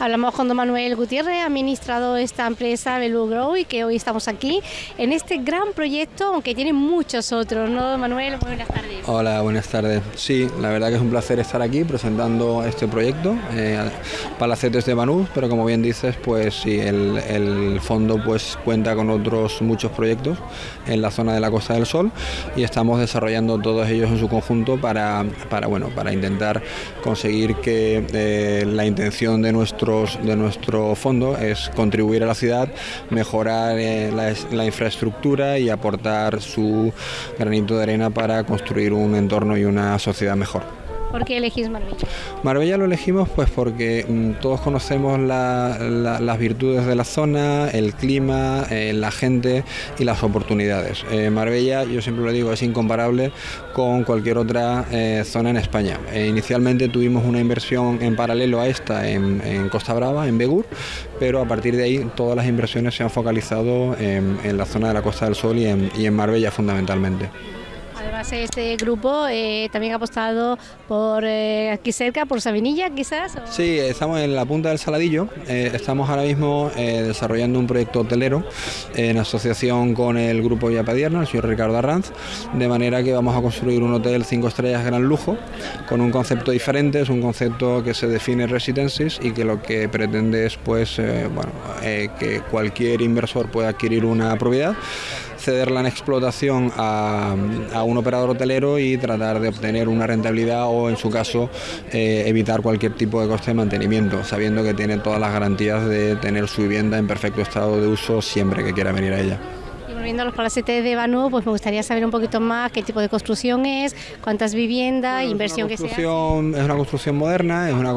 Hablamos con don Manuel Gutiérrez, administrador de esta empresa Belu Grow y que hoy estamos aquí en este gran proyecto, aunque tiene muchos otros, ¿no, don Manuel? Buenas tardes. Hola, buenas tardes. Sí, la verdad que es un placer estar aquí presentando este proyecto, eh, Palacetes de Banús, pero como bien dices, pues sí, el, el fondo pues cuenta con otros muchos proyectos en la zona de la Costa del Sol y estamos desarrollando todos ellos en su conjunto para, para, bueno, para intentar conseguir que eh, la intención de nuestro de nuestro fondo es contribuir a la ciudad, mejorar eh, la, infraestructura y aportar su granito de arena para construir un entorno y una sociedad mejor. ¿Por qué elegís Marbella? Marbella lo elegimos pues porque mm, todos conocemos las virtudes de la zona, el clima, eh, la gente y las oportunidades. Eh, Marbella, yo siempre lo digo, es incomparable con cualquier otra eh, zona en España. inicialmente tuvimos una inversión en paralelo a esta en, Costa Brava, en Begur, pero a partir de ahí todas las inversiones se han focalizado en, la zona de la Costa del Sol y en Marbella fundamentalmente este grupo eh, también ha apostado por eh, aquí cerca, por Sabinilla quizás. Sí, estamos en la punta del Saladillo. Eh, estamos ahora mismo desarrollando un proyecto hotelero en asociación con el grupo Villapadierna, el señor Ricardo Arranz, de manera que vamos a construir un hotel cinco estrellas gran lujo con un concepto diferente, es un concepto que se define residences y que lo que pretende es pues, bueno, que cualquier inversor pueda adquirir una propiedad cederla en explotación a, un operador hotelero y tratar de obtener una rentabilidad o en su caso eh, evitar cualquier tipo de coste de mantenimiento, sabiendo que tiene todas las garantías de tener su vivienda en perfecto estado de uso siempre que quiera venir a ella volviendo a los palacetes de Banú, pues me gustaría saber un poquito más qué tipo de construcción es, cuántas viviendas, inversión que se hace. Es una construcción moderna, es una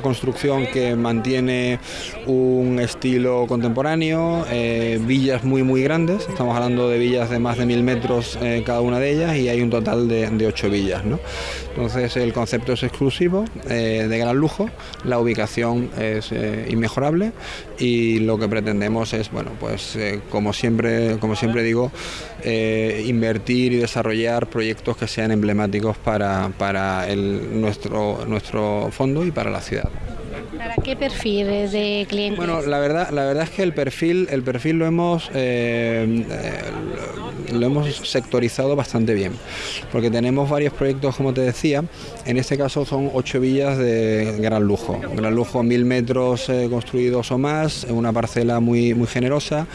construcción que mantiene un estilo contemporáneo, eh, villas muy muy grandes, estamos hablando de villas de más de mil metros eh, cada una de ellas y hay un total de, de ocho villas. ¿no? Entonces el concepto es exclusivo, eh, de gran lujo, la ubicación es inmejorable y lo que pretendemos es, bueno, pues como siempre, como siempre digo, eh, invertir y desarrollar proyectos que sean emblemáticos para, para el, nuestro, nuestro fondo y para la ciudad. ¿Para qué perfil de clientes? Bueno, la verdad, la verdad es que el perfil, el perfil lo hemos eh, lo hemos sectorizado bastante bien, porque tenemos varios proyectos, como te decía, en este caso son ocho villas de gran lujo, gran lujo, mil metros eh, construidos o más, una parcela muy, muy generosa,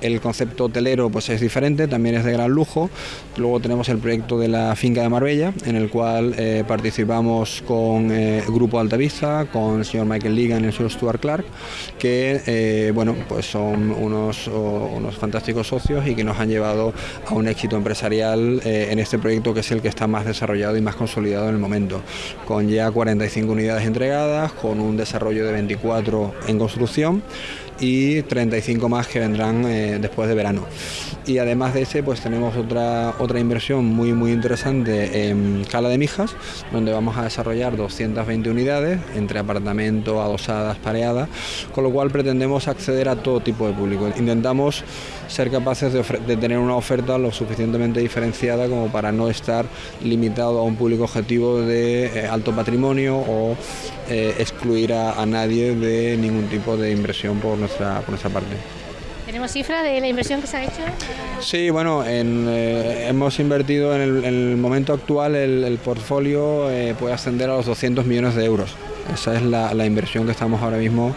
el concepto hotelero pues es diferente, también es de gran lujo. Luego tenemos el proyecto de la finca de Marbella, en el cual eh, participamos con el eh, Grupo Altavista, con el señor Michael Ligan y el señor Stuart Clark, que bueno, pues son unos, unos fantásticos socios y que nos han llevado a un éxito empresarial eh, en este proyecto que es el que está más desarrollado y más consolidado en el momento, con ya 45 unidades entregadas, con un desarrollo de 24 en construcción y 35 más que vendrán después de verano. Y además de ese, pues tenemos otra, otra inversión muy muy interesante en Cala de Mijas, donde vamos a desarrollar 220 unidades entre apartamento, adosadas, pareadas, con lo cual pretendemos acceder a todo tipo de público. Intentamos ser capaces de, tener una oferta lo suficientemente diferenciada como para no estar limitado a un público objetivo de eh, alto patrimonio o eh, excluir a, nadie de ningún tipo de inversión por nuestra, por nuestra parte. ¿Tenemos cifras de la inversión que se ha hecho? Sí, bueno, eh, hemos invertido en el, momento actual, el, portfolio puede ascender a los 200 millones de euros. Esa es la, inversión que estamos ahora mismo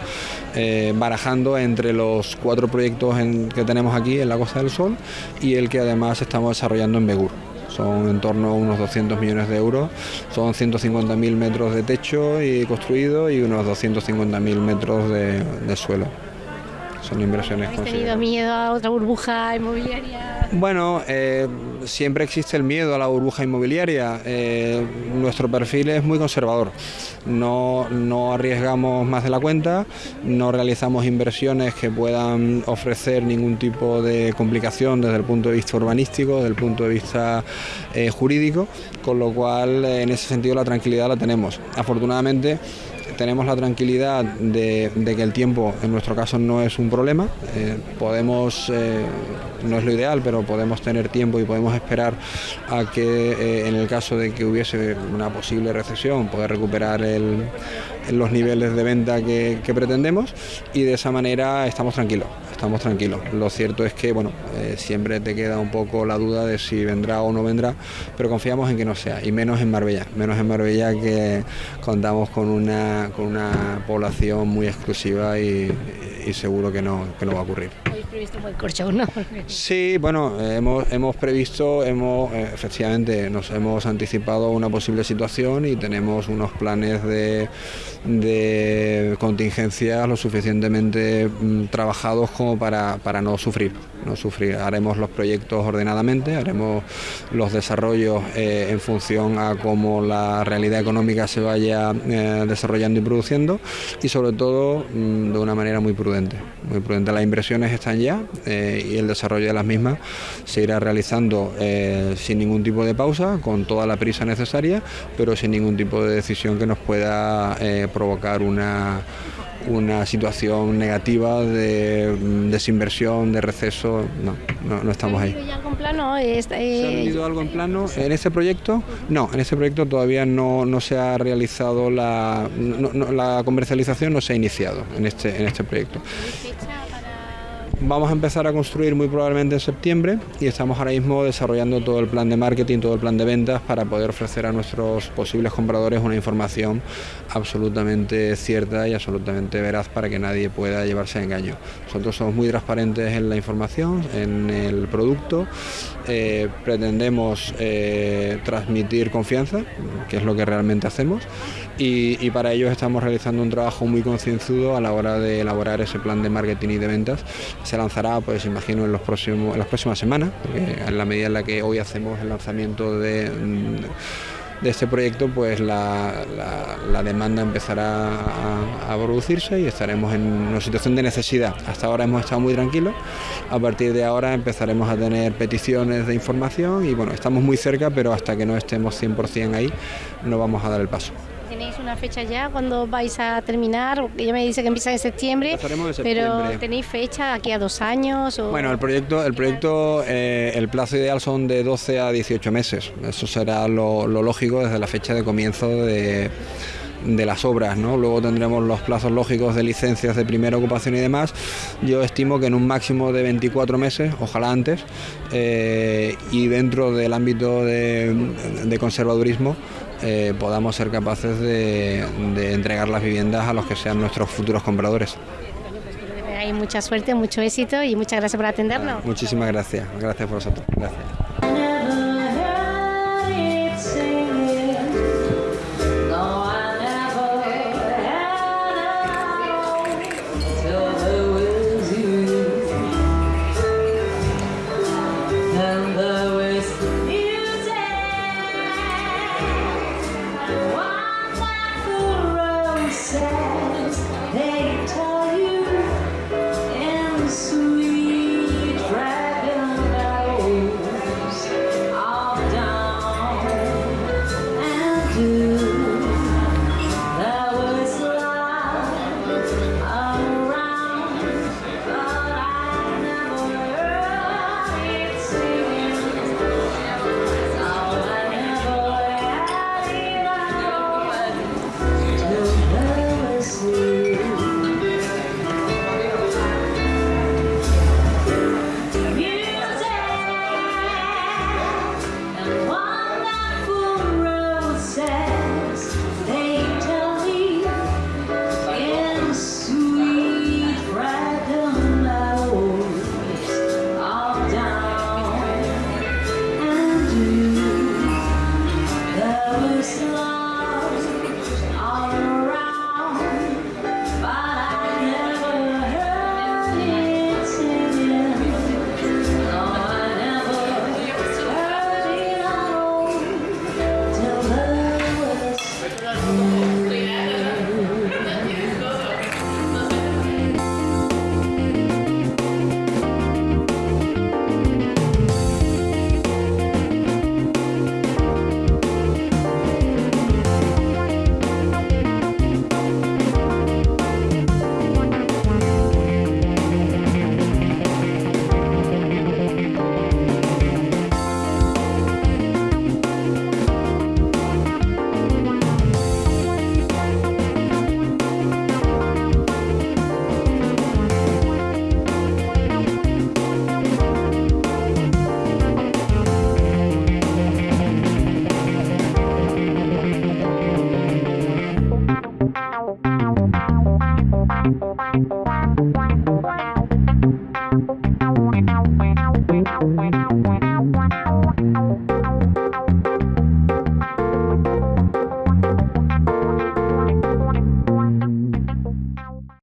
eh, barajando entre los cuatro proyectos que tenemos aquí en la Costa del Sol y el que además estamos desarrollando en Begur. Son en torno a unos 200 millones de euros, son 150.000 metros de techo y construido y unos 250.000 metros de suelo son inversiones ¿Has tenido miedo a otra burbuja inmobiliaria? Bueno, eh, siempre existe el miedo a la burbuja inmobiliaria. Eh, nuestro perfil es muy conservador. No, no arriesgamos más de la cuenta, no realizamos inversiones que puedan ofrecer ningún tipo de complicación desde el punto de vista urbanístico, desde el punto de vista eh, jurídico, con lo cual en ese sentido la tranquilidad la tenemos. Afortunadamente tenemos la tranquilidad de, que el tiempo en nuestro caso no es un problema. Eh, podemos, eh, no es lo ideal, pero podemos tener tiempo y podemos esperar a que en el caso de que hubiese una posible recesión, poder recuperar los niveles de venta que pretendemos y de esa manera estamos tranquilos estamos tranquilos. Lo cierto es que bueno, eh, siempre te queda un poco la duda de si vendrá o no vendrá, pero confiamos en que no sea, y menos en Marbella, menos en Marbella que contamos con una, con una población muy exclusiva y, seguro que no, que no va a ocurrir. ¿Habéis previsto un buen corcho, no? Sí, bueno, hemos, hemos previsto, hemos, eh, efectivamente, nos hemos anticipado una posible situación y tenemos unos planes de, de contingencia lo suficientemente mm, trabajados como para, para no sufrir no sufrir. Haremos los proyectos ordenadamente, haremos los desarrollos eh, en función a cómo la realidad económica se vaya eh, desarrollando y produciendo y sobre todo mm, de una manera muy prudente. Muy prudente. Las inversiones están ya eh, y el desarrollo de las mismas se irá realizando sin ningún tipo de pausa, con toda la prisa necesaria, pero sin ningún tipo de decisión que nos pueda provocar una una situación negativa de mm, desinversión, de receso, no, no, estamos ahí. ¿Se algo en plano? Eh, ¿Se ha vendido algo en plano en este proyecto? No, en este proyecto todavía no, no se ha realizado la, la comercialización, no se ha iniciado en este, en este proyecto. Vamos a empezar a construir muy probablemente en septiembre y estamos ahora mismo desarrollando todo el plan de marketing, todo el plan de ventas para poder ofrecer a nuestros posibles compradores una información absolutamente cierta y absolutamente veraz para que nadie pueda llevarse a engaño. Nosotros somos muy transparentes en la información, en el producto, eh, pretendemos eh, transmitir confianza, que es lo que realmente hacemos, y, para ello estamos realizando un trabajo muy concienzudo a la hora de elaborar ese plan de marketing y de ventas. Se lanzará, pues imagino, en, los próximos, en las próximas semanas, en la medida en la que hoy hacemos el lanzamiento de de este proyecto, pues la, demanda empezará a, producirse y estaremos en una situación de necesidad. Hasta ahora hemos estado muy tranquilos, a partir de ahora empezaremos a tener peticiones de información y bueno, estamos muy cerca, pero hasta que no estemos 100% ahí no vamos a dar el paso. ¿Tenéis una fecha ya cuando vais a terminar? Ella me dice que empieza en septiembre, pero ¿tenéis fecha aquí a dos años? Bueno, el proyecto, el, proyecto eh, el plazo ideal son de 12 a 18 meses. Eso será lo, lógico desde la fecha de comienzo de de las obras, ¿no? Luego tendremos los plazos lógicos de licencias de primera ocupación y demás. Yo estimo que en un máximo de 24 meses, ojalá antes, eh, y dentro del ámbito de conservadurismo, eh, podamos ser capaces de, entregar las viviendas a los que sean nuestros futuros compradores. Hay mucha suerte, mucho éxito y muchas gracias por atendernos. muchísimas gracias, gracias por vosotros. Gracias.